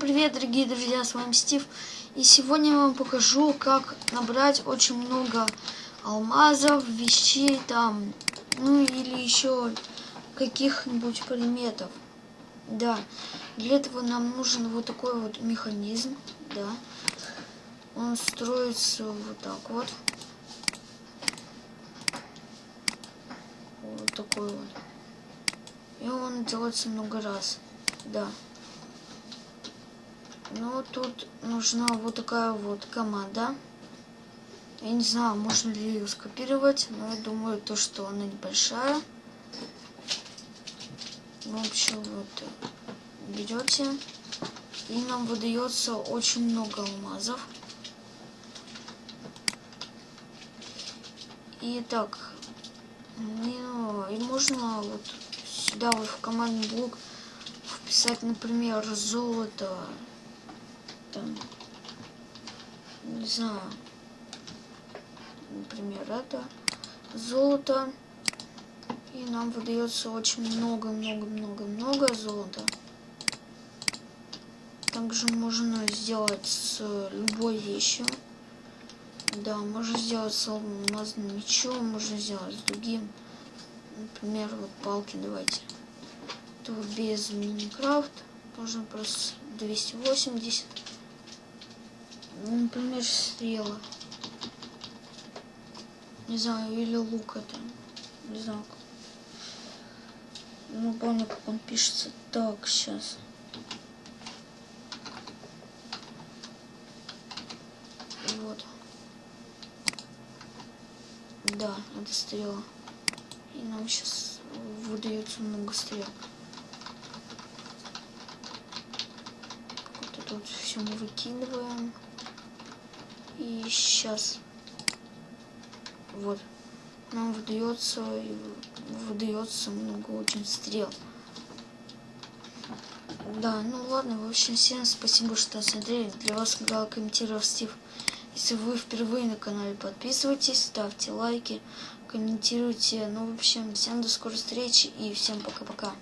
Привет, дорогие друзья, с вами Стив. И сегодня я вам покажу, как набрать очень много алмазов, вещей там, ну или еще каких-нибудь предметов. Да, для этого нам нужен вот такой вот механизм, да. Он строится вот так вот. Вот такой вот. И он делается много раз, да. Ну, тут нужна вот такая вот команда. Я не знаю, можно ли ее скопировать, но я думаю, то, что она небольшая. В общем, вот берете, и нам выдается очень много алмазов. И так, ну, и можно вот сюда вот в командный блок вписать, например, золото, там, не знаю, например, это золото. И нам выдается очень много-много-много-много золота. Также можно сделать с любой вещью. Да, можно сделать с алмазным мечом, можно сделать с другим. Например, вот палки давайте. Вот без Минecraft. Можно просто 280 ну, например, стрела. Не знаю, или лук это. Не знаю. Ну, помню, как он пишется. Так, сейчас. Вот. Да, это стрела. И нам сейчас выдается много стрел. Вот это вот все мы выкидываем. И сейчас вот нам выдается выдается много очень стрел. Да, ну ладно, в общем, всем спасибо, что смотрели. Для вас играл комментировал Стив. Если вы впервые на канале, подписывайтесь, ставьте лайки, комментируйте. Ну, в общем, всем до скорой встречи и всем пока-пока.